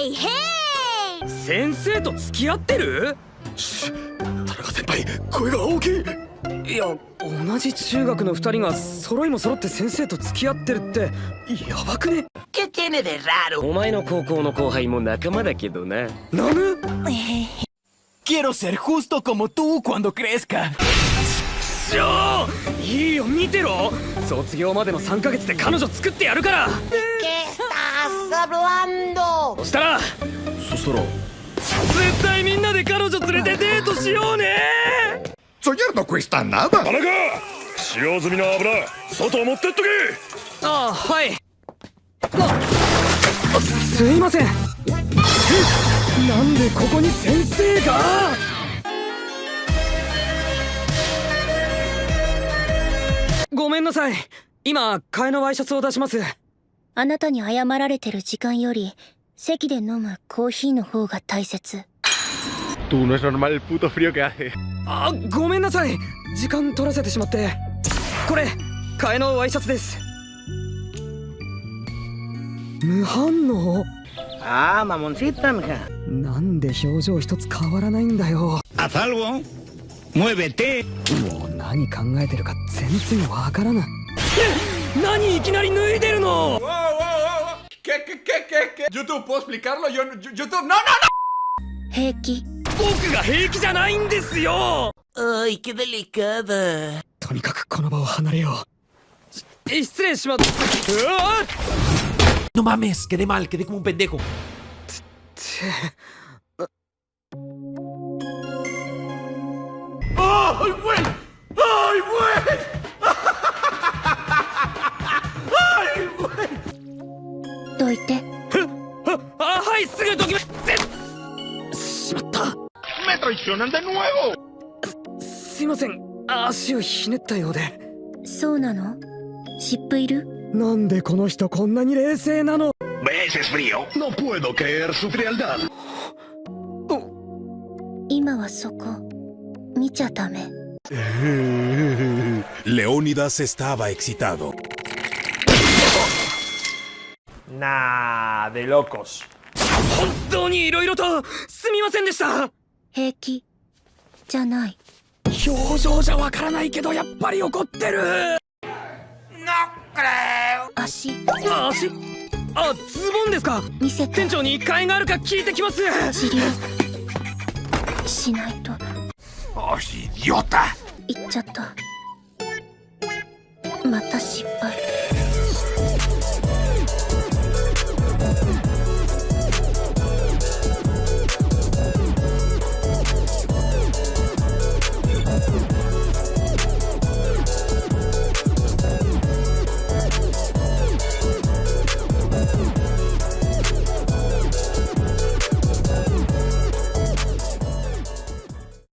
へいへい先生と付き合ってる？田中先輩声が大きい。いや同じ中学の二人が揃いも揃って先生と付き合ってるってやばくね？¿Qué tiene de raro? お前の高校の後輩も仲間だけどなナム Quiero ser justo como tú cuando crezca. しょー！いいよ見てろ。卒業までの3ヶ月で彼女作ってやるから。¿Qué estás hablando? そしたらそしたら絶対みんなで彼女連れてデートしようね。Soñar no cuesta nada. 田中使用済みの油外持ってっとけ。ああはい。すいません。えなんでここに先生が？ごめんなさい。今替えのワイシャツを出しますあなたに謝られてる時間より席で飲むコーヒーの方が大切。Tú no es normal el puto frío que hace あごめんなさい。時間取らせてしまって。これ替えのワイシャツです。無反応。Ah, mamoncita, mija. なんで表情一つ変わらないんだよ。Haz algo. Muévete. もう何考えてるか全然わからない。え何いきなり脱いでるの？¿Qué, qué, qué, qué, qué? YouTube, ¿puedo explicarlo? Yo, yo- YouTube, no, no, no. 平気僕が平気じゃないんですよ Ay, qué delicada. とにかくこの場を離れようし失礼しますうわ No mames, quedé mal, quedé como un pendejo. って ¡Ay, güey! ¡Ay, güey! ¡Ay, güey! どいて ああはいすぐどきめぜしまった ¡Me traicionan de nuevo! すいません足をひねったようでそうなの湿布いるなんでこの人こんなに冷静なの ¿Ves? Es frío. No puedo creer su frialdad. 今はそこ見ちゃダメ Leónidas estaba excitado. Nah, de locos. 本当に色々とすみませんでした。平気。じゃない。表情じゃわからないけどやっぱり怒ってる。足。あ足。あズボンですか。見せて。店長に替えがあるか聞いてきます。治療しないと。¡Oh, idiota! 言っちゃった。また失敗